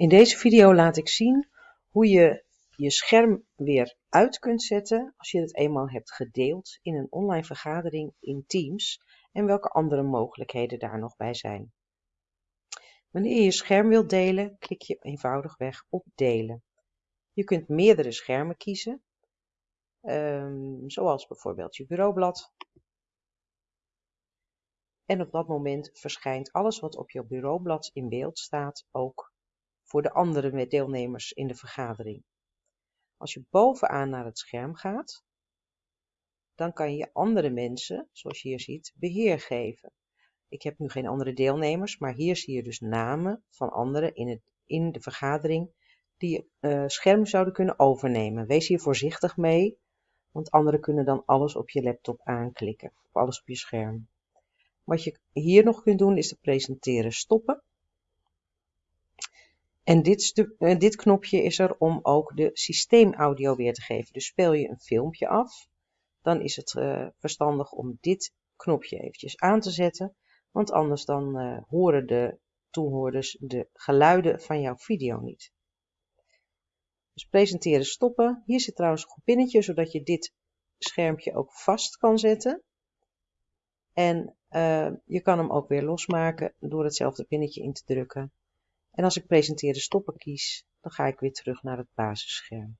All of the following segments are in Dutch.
In deze video laat ik zien hoe je je scherm weer uit kunt zetten als je het eenmaal hebt gedeeld in een online vergadering in Teams en welke andere mogelijkheden daar nog bij zijn. Wanneer je je scherm wilt delen, klik je eenvoudigweg op delen. Je kunt meerdere schermen kiezen, um, zoals bijvoorbeeld je bureaublad. En op dat moment verschijnt alles wat op je bureaublad in beeld staat ook voor de andere deelnemers in de vergadering. Als je bovenaan naar het scherm gaat, dan kan je andere mensen, zoals je hier ziet, beheer geven. Ik heb nu geen andere deelnemers, maar hier zie je dus namen van anderen in, het, in de vergadering die uh, scherm zouden kunnen overnemen. Wees hier voorzichtig mee, want anderen kunnen dan alles op je laptop aanklikken, of alles op je scherm. Wat je hier nog kunt doen is de presenteren stoppen. En dit, uh, dit knopje is er om ook de systeemaudio weer te geven. Dus speel je een filmpje af, dan is het uh, verstandig om dit knopje eventjes aan te zetten. Want anders dan uh, horen de toehoorders de geluiden van jouw video niet. Dus presenteren stoppen. Hier zit trouwens een pinnetje, zodat je dit schermpje ook vast kan zetten. En je kan hem ook weer losmaken door hetzelfde pinnetje in te drukken. En als ik presenteren stoppen kies, dan ga ik weer terug naar het basisscherm.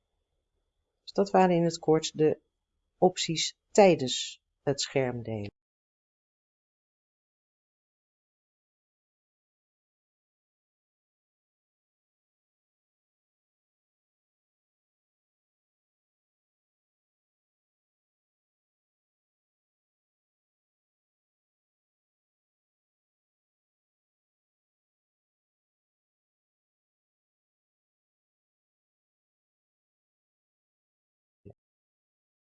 Dus dat waren in het kort de opties tijdens het scherm delen.